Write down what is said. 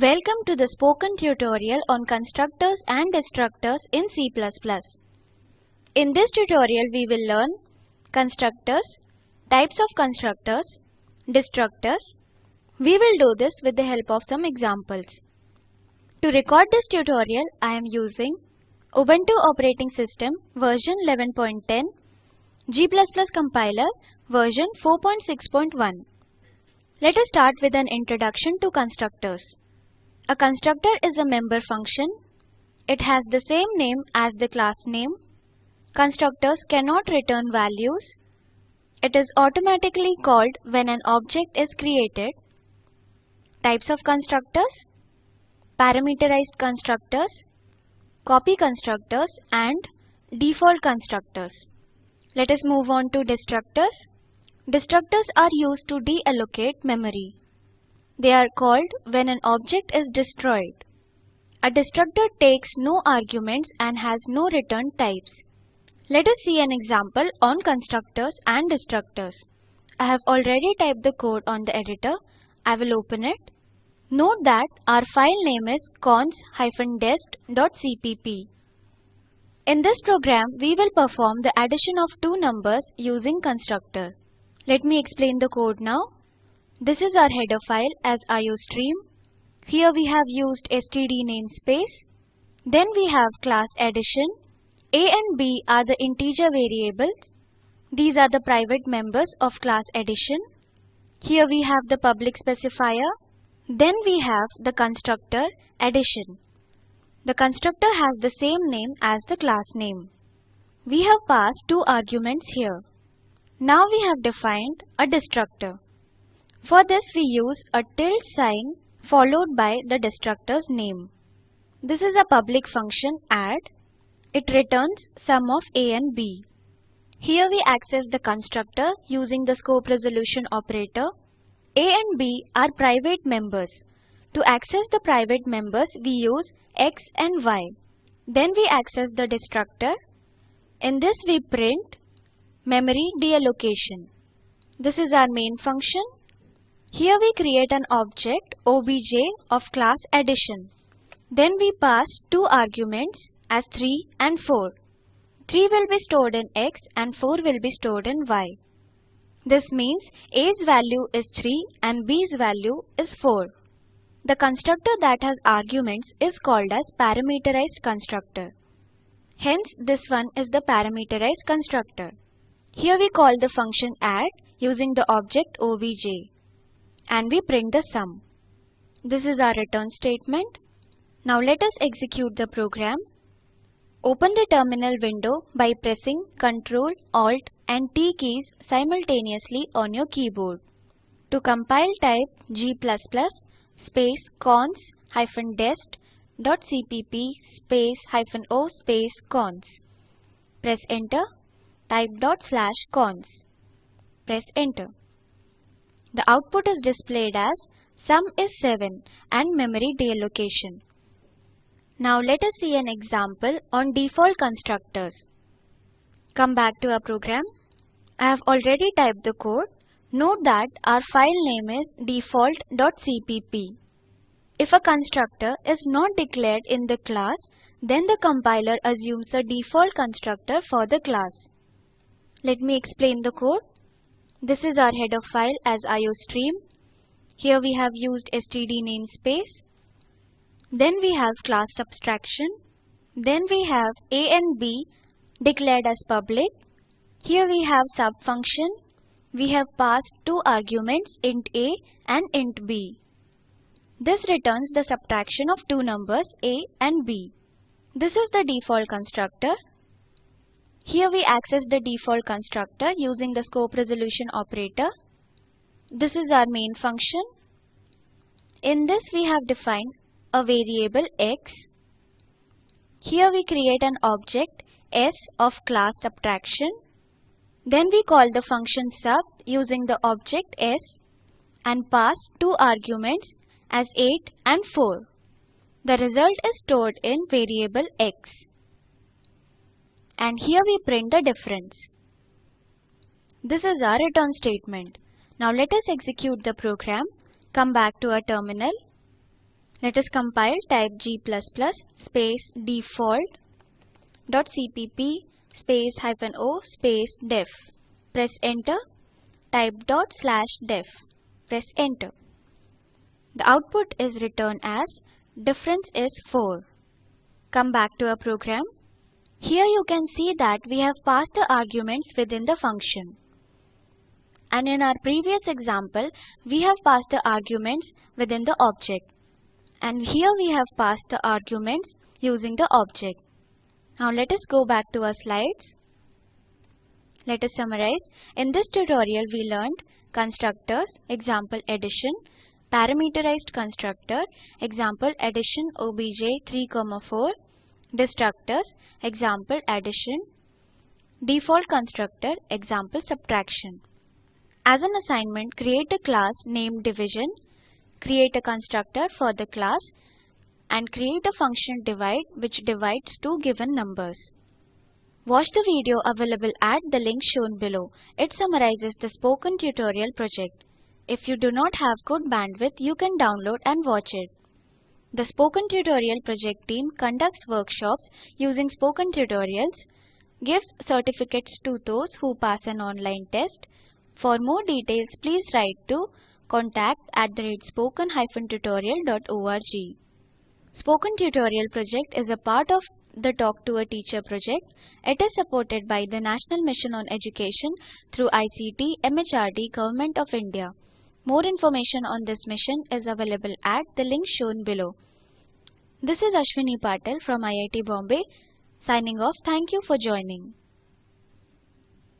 Welcome to the spoken tutorial on constructors and destructors in C++. In this tutorial we will learn constructors, types of constructors, destructors. We will do this with the help of some examples. To record this tutorial I am using Ubuntu operating system version 11.10, G++ compiler version 4.6.1. Let us start with an introduction to constructors. A constructor is a member function. It has the same name as the class name. Constructors cannot return values. It is automatically called when an object is created. Types of constructors Parameterized constructors, copy constructors and default constructors. Let us move on to destructors. Destructors are used to deallocate memory. They are called when an object is destroyed. A destructor takes no arguments and has no return types. Let us see an example on constructors and destructors. I have already typed the code on the editor. I will open it. Note that our file name is cons-dest.cpp. In this program, we will perform the addition of two numbers using constructor. Let me explain the code now. This is our header file as iostream. Here we have used std namespace. Then we have class addition. a and b are the integer variables. These are the private members of class addition. Here we have the public specifier. Then we have the constructor addition. The constructor has the same name as the class name. We have passed two arguments here. Now we have defined a destructor. For this we use a tilde sign followed by the destructor's name. This is a public function add. It returns sum of a and b. Here we access the constructor using the scope resolution operator. a and b are private members. To access the private members we use x and y. Then we access the destructor. In this we print memory deallocation. This is our main function. Here we create an object obj of class addition. Then we pass two arguments as 3 and 4. 3 will be stored in x and 4 will be stored in y. This means a's value is 3 and b's value is 4. The constructor that has arguments is called as parameterized constructor. Hence this one is the parameterized constructor. Here we call the function add using the object obj and we print the sum. This is our return statement. Now let us execute the program. Open the terminal window by pressing Ctrl, Alt and T keys simultaneously on your keyboard. To compile type g++ space cons hyphen dest dot cpp space hyphen o space cons. Press enter. Type dot slash cons. Press enter. The output is displayed as sum is 7 and memory deallocation. Now let us see an example on default constructors. Come back to our program. I have already typed the code. Note that our file name is default.cpp. If a constructor is not declared in the class, then the compiler assumes a default constructor for the class. Let me explain the code. This is our header file as iostream. Here we have used std namespace. Then we have class subtraction. Then we have a and b declared as public. Here we have subfunction. We have passed two arguments int a and int b. This returns the subtraction of two numbers a and b. This is the default constructor. Here we access the default constructor using the scope resolution operator. This is our main function. In this we have defined a variable x. Here we create an object s of class subtraction. Then we call the function sub using the object s and pass two arguments as 8 and 4. The result is stored in variable x and here we print the difference. This is our return statement. Now let us execute the program. Come back to our terminal. Let us compile type g++ space default dot cpp space hyphen o space def. Press enter. Type dot slash def. Press enter. The output is returned as difference is 4. Come back to our program. Here you can see that we have passed the arguments within the function. And in our previous example, we have passed the arguments within the object. And here we have passed the arguments using the object. Now let us go back to our slides. Let us summarize. In this tutorial we learned constructors, example addition, parameterized constructor, example addition obj 3, 4, destructors, example addition, default constructor, example subtraction. As an assignment, create a class named division, create a constructor for the class and create a function divide which divides two given numbers. Watch the video available at the link shown below. It summarizes the spoken tutorial project. If you do not have good bandwidth, you can download and watch it. The Spoken Tutorial project team conducts workshops using spoken tutorials, gives certificates to those who pass an online test. For more details, please write to contact at the spoken-tutorial.org. Spoken Tutorial project is a part of the Talk to a Teacher project. It is supported by the National Mission on Education through ICT MHRD Government of India. More information on this mission is available at the link shown below. This is Ashwini Patel from IIT Bombay signing off. Thank you for joining.